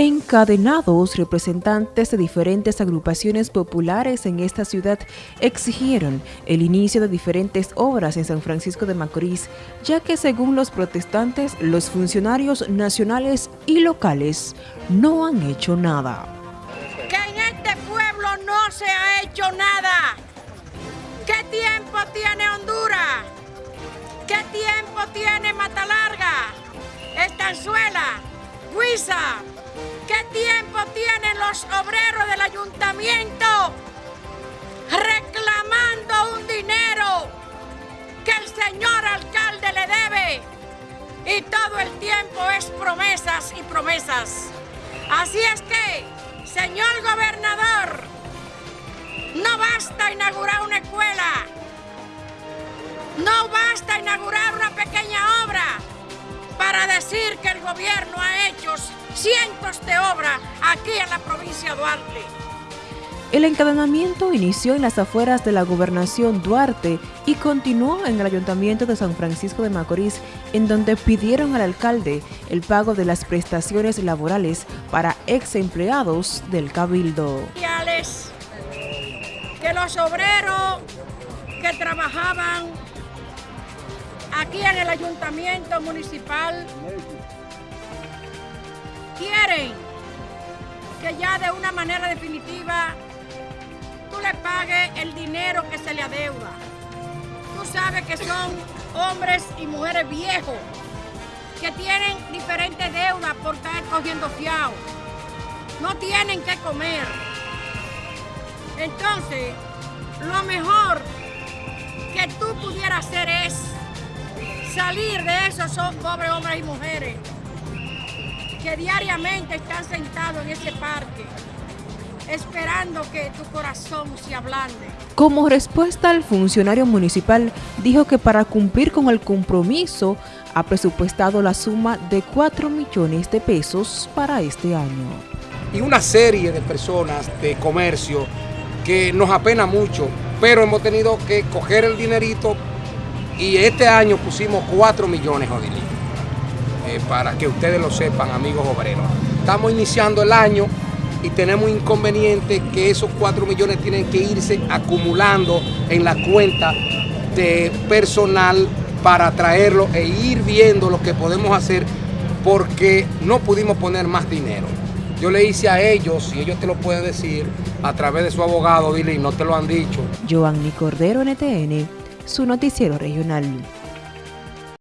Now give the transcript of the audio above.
Encadenados, representantes de diferentes agrupaciones populares en esta ciudad exigieron el inicio de diferentes obras en San Francisco de Macorís, ya que según los protestantes, los funcionarios nacionales y locales no han hecho nada. Que en este pueblo no se ha hecho nada. ¿Qué tiempo tiene Honduras? ¿Qué tiempo tiene Matalarga? Estanzuela, Huiza, ¿Qué tiempo tienen los obreros del ayuntamiento reclamando un dinero que el señor alcalde le debe? Y todo el tiempo es promesas y promesas. Así es que, señor gobernador, no basta inaugurar una escuela, no basta inaugurar una pequeña obra para decir que el gobierno ha hecho cientos de obras aquí en la provincia de Duarte. El encadenamiento inició en las afueras de la gobernación Duarte y continuó en el ayuntamiento de San Francisco de Macorís, en donde pidieron al alcalde el pago de las prestaciones laborales para ex empleados del Cabildo. Que los obreros que trabajaban aquí en el ayuntamiento municipal de una manera definitiva tú le pagues el dinero que se le adeuda. Tú sabes que son hombres y mujeres viejos que tienen diferentes deudas por estar cogiendo fiado. No tienen que comer. Entonces, lo mejor que tú pudieras hacer es salir de esos pobres hombres y mujeres que diariamente están sentados en ese parque esperando que tu corazón se ablande. Como respuesta, el funcionario municipal dijo que para cumplir con el compromiso ha presupuestado la suma de 4 millones de pesos para este año. Y una serie de personas de comercio que nos apena mucho, pero hemos tenido que coger el dinerito y este año pusimos 4 millones, Odilín. Eh, para que ustedes lo sepan, amigos obreros. Estamos iniciando el año y tenemos inconveniente que esos 4 millones tienen que irse acumulando en la cuenta de personal para traerlo e ir viendo lo que podemos hacer porque no pudimos poner más dinero. Yo le hice a ellos, y ellos te lo pueden decir, a través de su abogado, dile, no te lo han dicho. Giovanni Cordero, NTN, su noticiero regional.